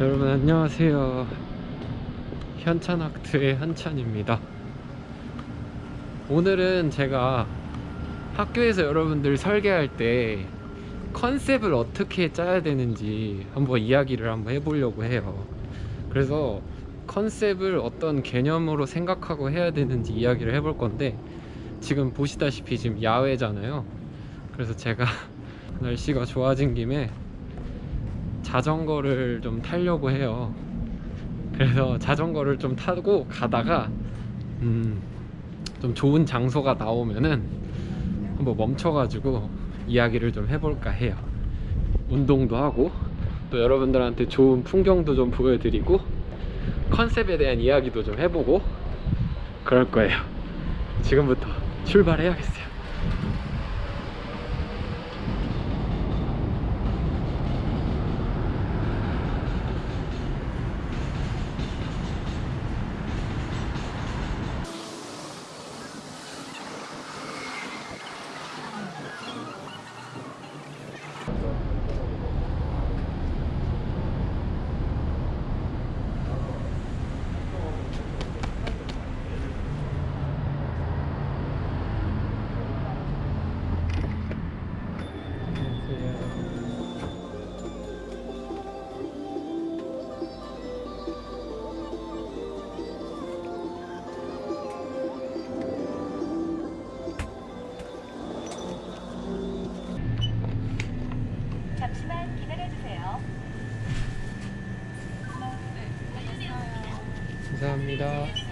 여러분 안녕하세요. 현찬학트의 현찬입니다. 오늘은 제가 학교에서 여러분들 설계할 때 컨셉을 어떻게 짜야 되는지 한번 이야기를 한번 해보려고 해요. 그래서 컨셉을 어떤 개념으로 생각하고 해야 되는지 이야기를 해볼 건데 지금 보시다시피 지금 야외잖아요. 그래서 제가 날씨가 좋아진 김에 자전거를 좀 타려고 해요. 그래서 자전거를 좀 타고 가다가 음, 좀 좋은 장소가 나오면은 한번 멈춰가지고 이야기를 좀 해볼까 해요. 운동도 하고 또 여러분들한테 좋은 풍경도 좀 보여드리고 컨셉에 대한 이야기도 좀 해보고 그럴 거예요. 지금부터 출발해야겠어요 감사합니다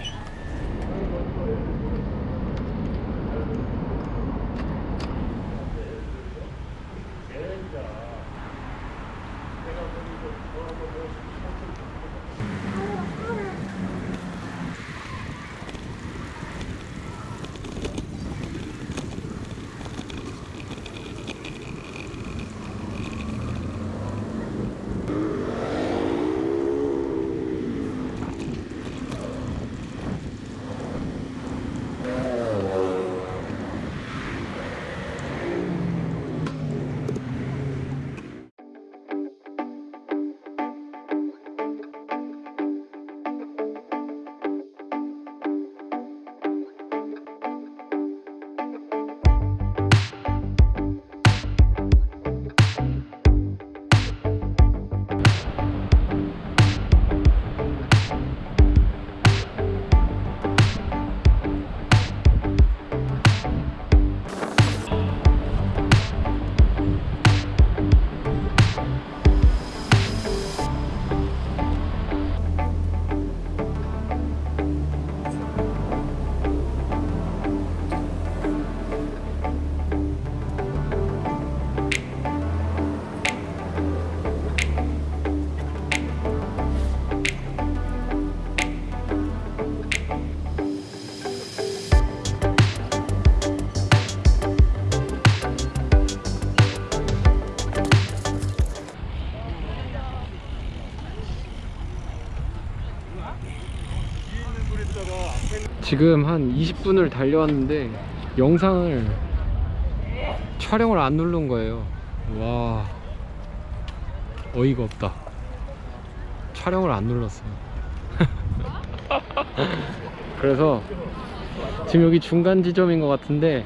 지금 한 20분을 달려왔는데 영상을 촬영을 안 누른 거예요. 와 어이가 없다. 촬영을 안 눌렀어요. 그래서 지금 여기 중간 지점인 것 같은데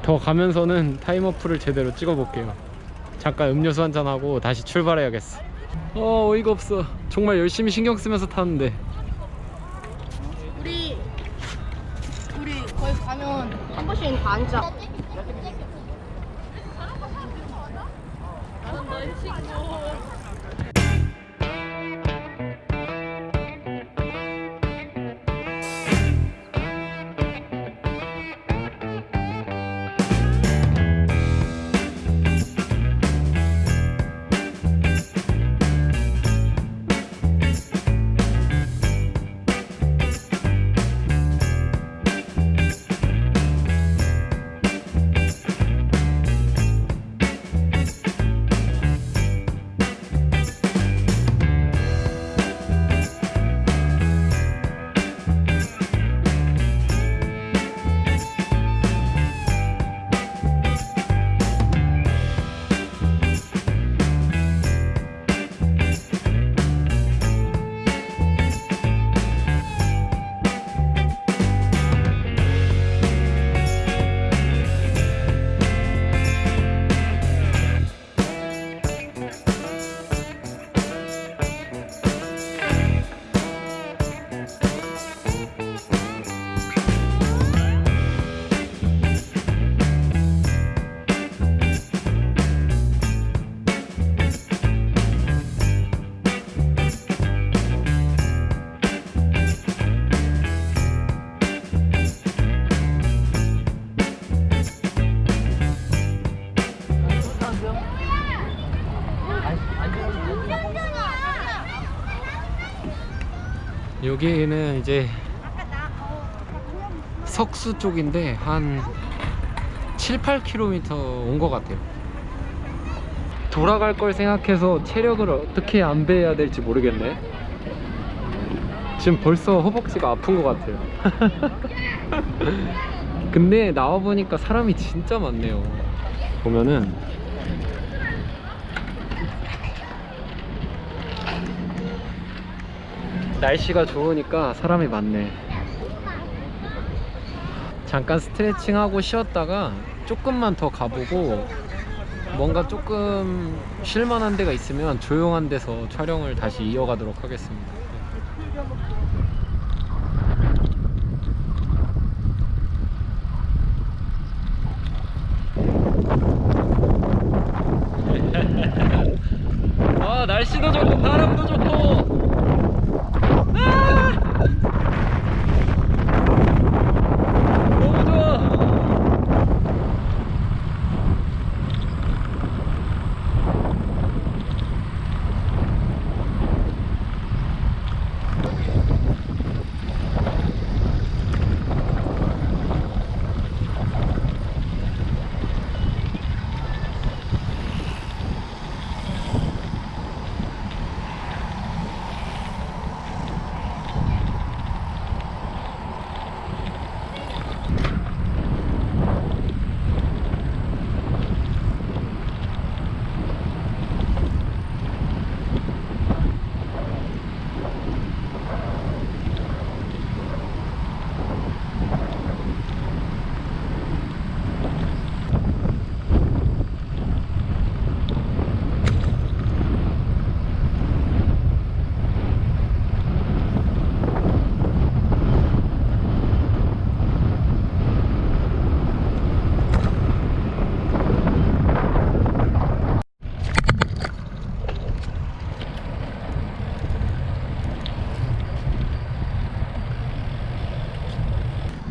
더 가면서는 타임어플을 제대로 찍어 볼게요. 잠깐 음료수 한잔 하고 다시 출발해야겠어. 어 어이가 없어. 정말 열심히 신경 쓰면서 타는데 펜 반짝 나는 널 찍고 여기는 이제 석수 쪽인데 한 7, 8km 온 것 같아요. 돌아갈 걸 생각해서 체력을 어떻게 안배해야 될지 모르겠네. 지금 벌써 허벅지가 아픈 것 같아요. 근데 나와보니까 사람이 진짜 많네요. 보면은 날씨가 좋으니까 사람이 많네. 잠깐 스트레칭하고 쉬었다가 조금만 더 가보고 뭔가 조금 쉴만한 데가 있으면 조용한 데서 촬영을 다시 이어가도록 하겠습니다. 아 날씨도 좋고 바람도 좋고 아! 너무 좋아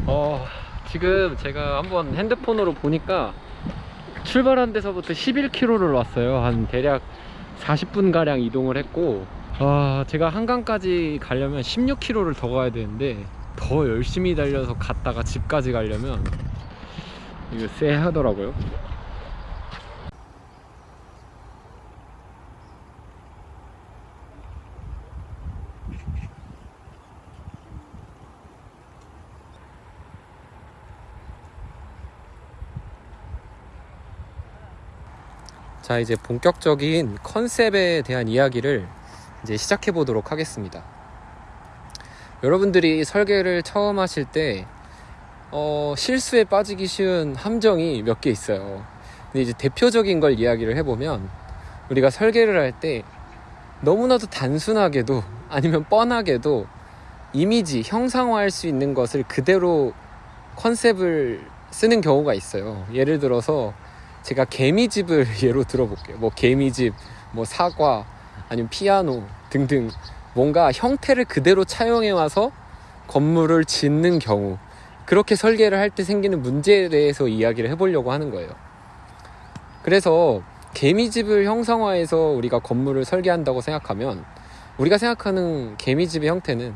어, 지금 제가 한번 핸드폰으로 보니까 출발한 데서부터 11km를 왔어요. 한 대략 40분 가량 이동을 했고, 아, 제가 한강까지 가려면 16km를 더 가야 되는데 더 열심히 달려서 갔다가 집까지 가려면 이거 쎄 하더라고요. 자 이제 본격적인 컨셉에 대한 이야기를 이제 시작해 보도록 하겠습니다. 여러분들이 설계를 처음 하실 때 어, 실수에 빠지기 쉬운 함정이 몇 개 있어요. 근데 이제 대표적인 걸 이야기를 해보면 우리가 설계를 할 때 너무나도 단순하게도 아니면 뻔하게도 이미지 형상화할 수 있는 것을 그대로 컨셉을 쓰는 경우가 있어요. 예를 들어서 제가 개미집을 예로 들어볼게요. 뭐 개미집, 뭐 사과, 아니면 피아노 등등 뭔가 형태를 그대로 차용해 와서 건물을 짓는 경우 그렇게 설계를 할 때 생기는 문제에 대해서 이야기를 해보려고 하는 거예요. 그래서 개미집을 형상화해서 우리가 건물을 설계한다고 생각하면 우리가 생각하는 개미집의 형태는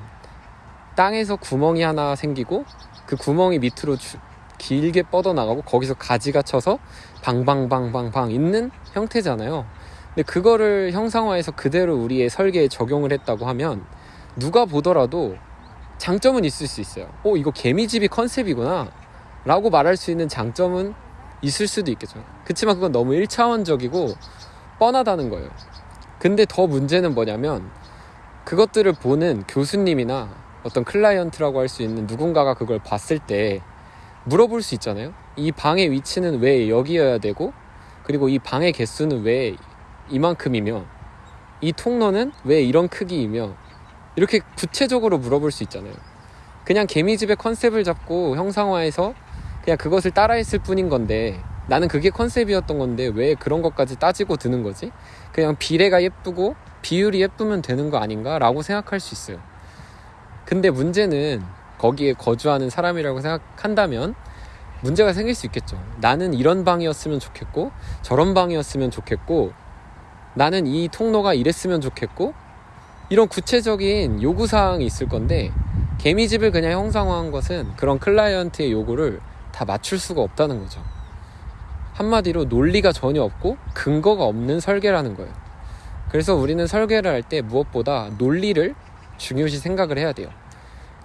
땅에서 구멍이 하나 생기고 그 구멍이 밑으로 주- 길게 뻗어나가고 거기서 가지가 쳐서 방방방방방 있는 형태잖아요. 근데 그거를 형상화해서 그대로 우리의 설계에 적용을 했다고 하면 누가 보더라도 장점은 있을 수 있어요. 오, 이거 개미집이 컨셉이구나. 라고 말할 수 있는 장점은 있을 수도 있겠죠. 그치만 그건 너무 1차원적이고 뻔하다는 거예요. 근데 더 문제는 뭐냐면 그것들을 보는 교수님이나 어떤 클라이언트라고 할 수 있는 누군가가 그걸 봤을 때 물어볼 수 있잖아요. 이 방의 위치는 왜 여기여야 되고, 그리고 이 방의 개수는 왜 이만큼이며, 이 통로는 왜 이런 크기이며, 이렇게 구체적으로 물어볼 수 있잖아요. 그냥 개미집의 컨셉을 잡고 형상화해서 그냥 그것을 따라했을 뿐인 건데, 나는 그게 컨셉이었던 건데 왜 그런 것까지 따지고 드는 거지? 그냥 비례가 예쁘고 비율이 예쁘면 되는 거 아닌가? 라고 생각할 수 있어요. 근데 문제는 거기에 거주하는 사람이라고 생각한다면 문제가 생길 수 있겠죠. 나는 이런 방이었으면 좋겠고, 저런 방이었으면 좋겠고, 나는 이 통로가 이랬으면 좋겠고, 이런 구체적인 요구사항이 있을 건데 개미집을 그냥 형상화한 것은 그런 클라이언트의 요구를 다 맞출 수가 없다는 거죠. 한마디로 논리가 전혀 없고 근거가 없는 설계라는 거예요. 그래서 우리는 설계를 할 때 무엇보다 논리를 중요시 생각을 해야 돼요.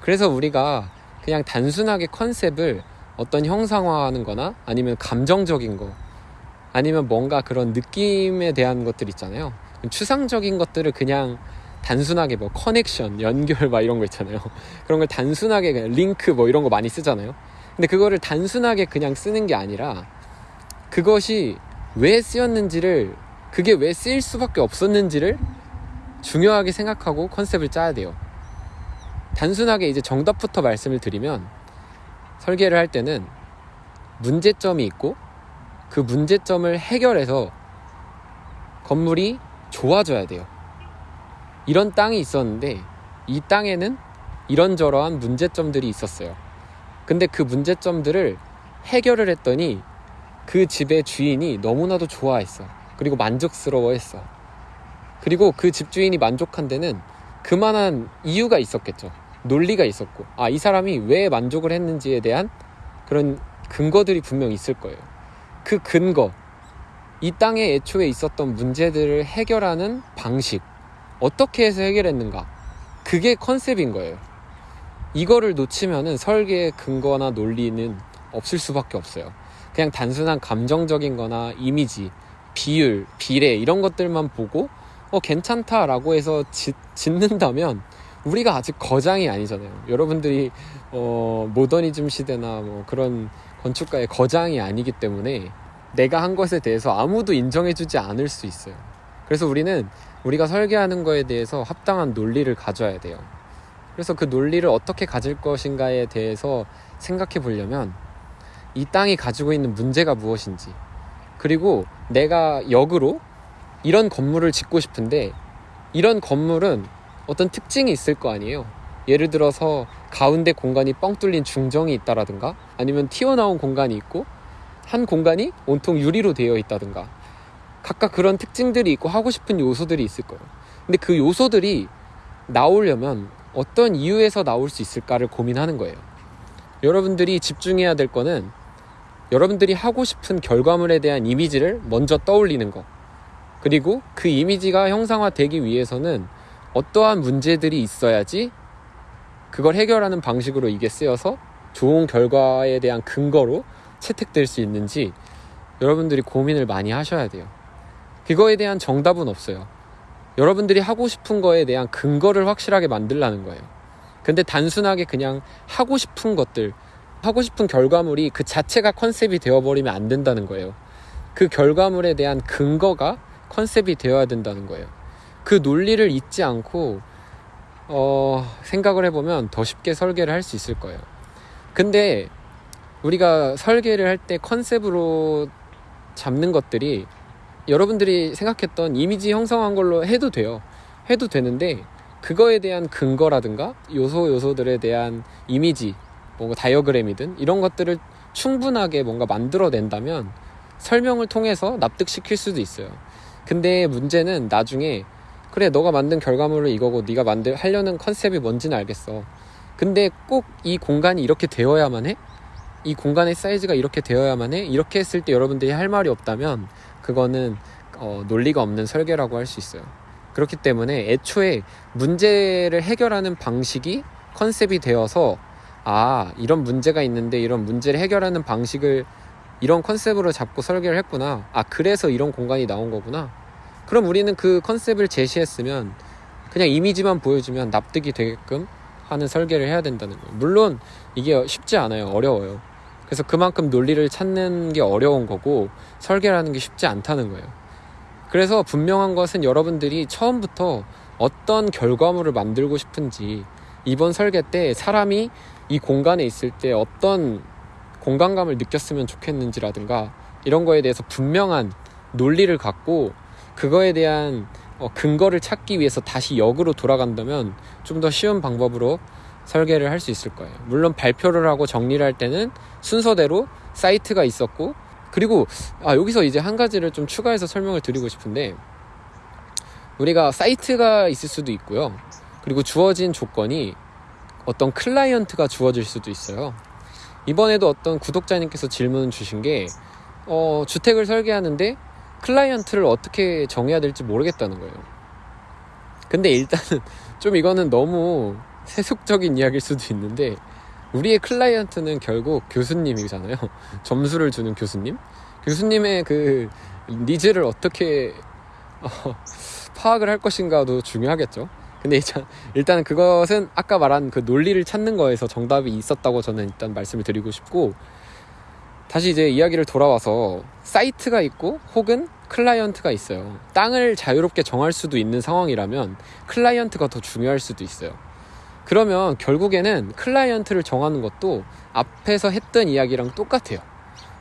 그래서 우리가 그냥 단순하게 컨셉을 어떤 형상화하는 거나 아니면 감정적인 거 아니면 뭔가 그런 느낌에 대한 것들 있잖아요. 추상적인 것들을 그냥 단순하게 뭐 커넥션, 연결 막 이런 거 있잖아요. 그런 걸 단순하게 그냥 링크 뭐 이런 거 많이 쓰잖아요. 근데 그거를 단순하게 그냥 쓰는 게 아니라 그것이 왜 쓰였는지를 그게 왜 쓰일 수밖에 없었는지를 중요하게 생각하고 컨셉을 짜야 돼요. 단순하게 이제 정답부터 말씀을 드리면 설계를 할 때는 문제점이 있고 그 문제점을 해결해서 건물이 좋아져야 돼요. 이런 땅이 있었는데 이 땅에는 이런저러한 문제점들이 있었어요. 근데 그 문제점들을 해결을 했더니 그 집의 주인이 너무나도 좋아했어. 그리고 만족스러워했어. 그리고 그 집주인이 만족한 데는 그만한 이유가 있었겠죠. 논리가 있었고, 아, 이 사람이 왜 만족을 했는지에 대한 그런 근거들이 분명 있을 거예요. 그 근거, 이 땅에 애초에 있었던 문제들을 해결하는 방식, 어떻게 해서 해결했는가, 그게 컨셉인 거예요. 이거를 놓치면은 설계의 근거나 논리는 없을 수밖에 없어요. 그냥 단순한 감정적인 거나 이미지, 비율, 비례 이런 것들만 보고 어 괜찮다라고 해서 짓, 짓는다면 우리가 아직 거장이 아니잖아요. 여러분들이 어 모더니즘 시대나 뭐 그런 건축가의 거장이 아니기 때문에 내가 한 것에 대해서 아무도 인정해주지 않을 수 있어요. 그래서 우리는 우리가 설계하는 거에 대해서 합당한 논리를 가져야 돼요. 그래서 그 논리를 어떻게 가질 것인가에 대해서 생각해 보려면 이 땅이 가지고 있는 문제가 무엇인지 그리고 내가 역으로 이런 건물을 짓고 싶은데 이런 건물은 어떤 특징이 있을 거 아니에요. 예를 들어서 가운데 공간이 뻥 뚫린 중정이 있다라든가 아니면 튀어나온 공간이 있고 한 공간이 온통 유리로 되어 있다든가 각각 그런 특징들이 있고 하고 싶은 요소들이 있을 거예요. 근데 그 요소들이 나오려면 어떤 이유에서 나올 수 있을까를 고민하는 거예요. 여러분들이 집중해야 될 거는 여러분들이 하고 싶은 결과물에 대한 이미지를 먼저 떠올리는 거. 그리고 그 이미지가 형상화되기 위해서는 어떠한 문제들이 있어야지 그걸 해결하는 방식으로 이게 쓰여서 좋은 결과에 대한 근거로 채택될 수 있는지 여러분들이 고민을 많이 하셔야 돼요. 그거에 대한 정답은 없어요. 여러분들이 하고 싶은 거에 대한 근거를 확실하게 만들라는 거예요. 근데 단순하게 그냥 하고 싶은 것들, 하고 싶은 결과물이 그 자체가 컨셉이 되어버리면 안 된다는 거예요. 그 결과물에 대한 근거가 컨셉이 되어야 된다는 거예요. 그 논리를 잊지 않고, 어, 생각을 해보면 더 쉽게 설계를 할 수 있을 거예요. 근데 우리가 설계를 할 때 컨셉으로 잡는 것들이 여러분들이 생각했던 이미지 형성한 걸로 해도 돼요. 해도 되는데 그거에 대한 근거라든가 요소 요소들에 대한 이미지, 뭔가 다이어그램이든 이런 것들을 충분하게 뭔가 만들어낸다면 설명을 통해서 납득시킬 수도 있어요. 근데 문제는 나중에 그래 너가 만든 결과물은 이거고 네가 만들 하려는 컨셉이 뭔지는 알겠어. 근데 꼭 이 공간이 이렇게 되어야만 해? 이 공간의 사이즈가 이렇게 되어야만 해? 이렇게 했을 때 여러분들이 할 말이 없다면 그거는 어, 논리가 없는 설계라고 할 수 있어요. 그렇기 때문에 애초에 문제를 해결하는 방식이 컨셉이 되어서 아 이런 문제가 있는데 이런 문제를 해결하는 방식을 이런 컨셉으로 잡고 설계를 했구나. 아 그래서 이런 공간이 나온 거구나. 그럼 우리는 그 컨셉을 제시했으면 그냥 이미지만 보여주면 납득이 되게끔 하는 설계를 해야 된다는 거예요. 물론 이게 쉽지 않아요. 어려워요. 그래서 그만큼 논리를 찾는 게 어려운 거고 설계라는 게 쉽지 않다는 거예요. 그래서 분명한 것은 여러분들이 처음부터 어떤 결과물을 만들고 싶은지 이번 설계 때 사람이 이 공간에 있을 때 어떤 공간감을 느꼈으면 좋겠는지라든가 이런 거에 대해서 분명한 논리를 갖고 그거에 대한 어, 근거를 찾기 위해서 다시 역으로 돌아간다면 좀 더 쉬운 방법으로 설계를 할 수 있을 거예요. 물론 발표를 하고 정리를 할 때는 순서대로 사이트가 있었고 그리고 아 여기서 이제 한 가지를 좀 추가해서 설명을 드리고 싶은데 우리가 사이트가 있을 수도 있고요. 그리고 주어진 조건이 어떤 클라이언트가 주어질 수도 있어요. 이번에도 어떤 구독자님께서 질문 주신 게 어, 주택을 설계하는데 클라이언트를 어떻게 정해야 될지 모르겠다는 거예요. 근데 일단은 좀 이거는 너무 세속적인 이야기일 수도 있는데 우리의 클라이언트는 결국 교수님이잖아요. 점수를 주는 교수님. 교수님의 그 needs를 어떻게 어, 파악을 할 것인가도 중요하겠죠. 근데 일단, 일단 그것은 아까 말한 그 논리를 찾는 거에서 정답이 있었다고 저는 일단 말씀을 드리고 싶고 다시 이제 이야기를 돌아와서 사이트가 있고 혹은 클라이언트가 있어요. 땅을 자유롭게 정할 수도 있는 상황이라면 클라이언트가 더 중요할 수도 있어요. 그러면 결국에는 클라이언트를 정하는 것도 앞에서 했던 이야기랑 똑같아요.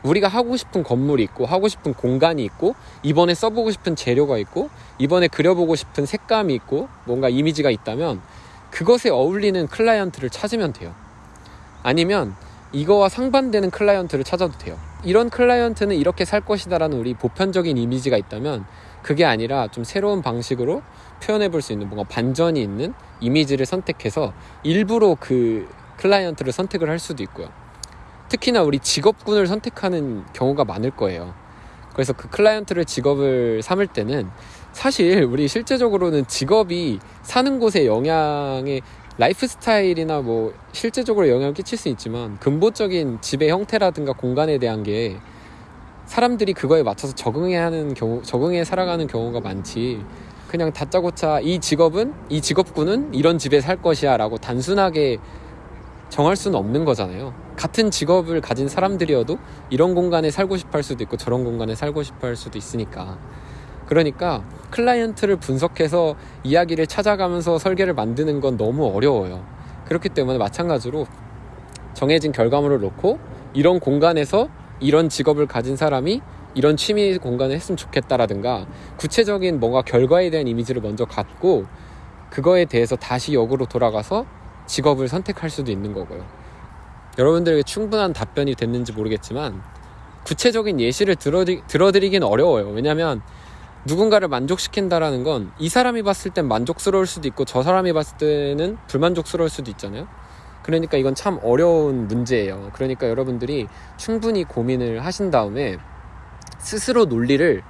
우리가 하고 싶은 건물이 있고 하고 싶은 공간이 있고 이번에 써보고 싶은 재료가 있고 이번에 그려보고 싶은 색감이 있고 뭔가 이미지가 있다면 그것에 어울리는 클라이언트를 찾으면 돼요. 아니면 이거와 상반되는 클라이언트를 찾아도 돼요. 이런 클라이언트는 이렇게 살 것이다라는 우리 보편적인 이미지가 있다면 그게 아니라 좀 새로운 방식으로 표현해 볼 수 있는 뭔가 반전이 있는 이미지를 선택해서 일부러 그 클라이언트를 선택을 할 수도 있고요. 특히나 우리 직업군을 선택하는 경우가 많을 거예요. 그래서 그 클라이언트를 직업을 삼을 때는 사실 우리 실제적으로는 직업이 사는 곳에 영향에 라이프 스타일이나 뭐 실제적으로 영향을 끼칠 수 있지만 근본적인 집의 형태라든가 공간에 대한 게 사람들이 그거에 맞춰서 적응해 하는 경우 적응해 살아가는 경우가 많지 그냥 다짜고짜 이 직업은 이 직업군은 이런 집에 살 것이야라고 단순하게 정할 수는 없는 거잖아요. 같은 직업을 가진 사람들이어도 이런 공간에 살고 싶어 할 수도 있고 저런 공간에 살고 싶어 할 수도 있으니까. 그러니까 클라이언트를 분석해서 이야기를 찾아가면서 설계를 만드는 건 너무 어려워요. 그렇기 때문에 마찬가지로 정해진 결과물을 놓고 이런 공간에서 이런 직업을 가진 사람이 이런 취미 공간을 했으면 좋겠다라든가 구체적인 뭔가 결과에 대한 이미지를 먼저 갖고 그거에 대해서 다시 역으로 돌아가서 직업을 선택할 수도 있는 거고요. 여러분들에게 충분한 답변이 됐는지 모르겠지만 구체적인 예시를 들어드리, 들어드리긴 어려워요. 왜냐하면 누군가를 만족시킨다라는 건 이 사람이 봤을 땐 만족스러울 수도 있고 저 사람이 봤을 때는 불만족스러울 수도 있잖아요. 그러니까 이건 참 어려운 문제예요. 그러니까 여러분들이 충분히 고민을 하신 다음에 스스로 논리를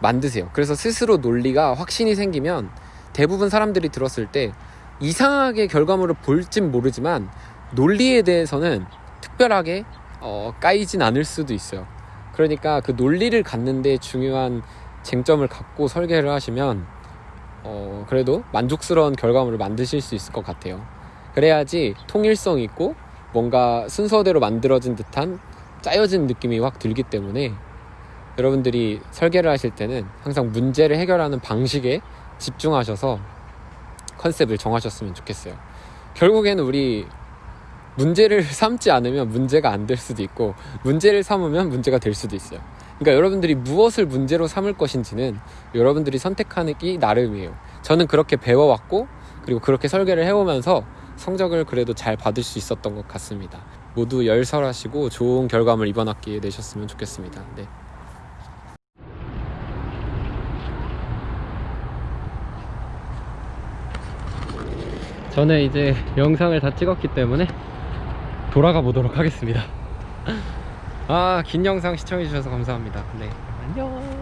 만드세요. 그래서 스스로 논리가 확신이 생기면 대부분 사람들이 들었을 때 이상하게 결과물을 볼진 모르지만 논리에 대해서는 특별하게 어, 까이진 않을 수도 있어요. 그러니까 그 논리를 갖는데 중요한 쟁점을 갖고 설계를 하시면 어, 그래도 만족스러운 결과물을 만드실 수 있을 것 같아요. 그래야지 통일성 있고 뭔가 순서대로 만들어진 듯한 짜여진 느낌이 확 들기 때문에 여러분들이 설계를 하실 때는 항상 문제를 해결하는 방식에 집중하셔서 컨셉을 정하셨으면 좋겠어요. 결국에는 우리 문제를 삼지 않으면 문제가 안 될 수도 있고 문제를 삼으면 문제가 될 수도 있어요. 그러니까 여러분들이 무엇을 문제로 삼을 것인지는 여러분들이 선택하기 나름이에요. 저는 그렇게 배워왔고 그리고 그렇게 설계를 해오면서 성적을 그래도 잘 받을 수 있었던 것 같습니다. 모두 열설하시고 좋은 결과물 이번 학기에 내셨으면 좋겠습니다. 네. 저는 이제 영상을 다 찍었기 때문에 돌아가 보도록 하겠습니다. 아, 긴 영상 시청해주셔서 감사합니다. 네. 안녕.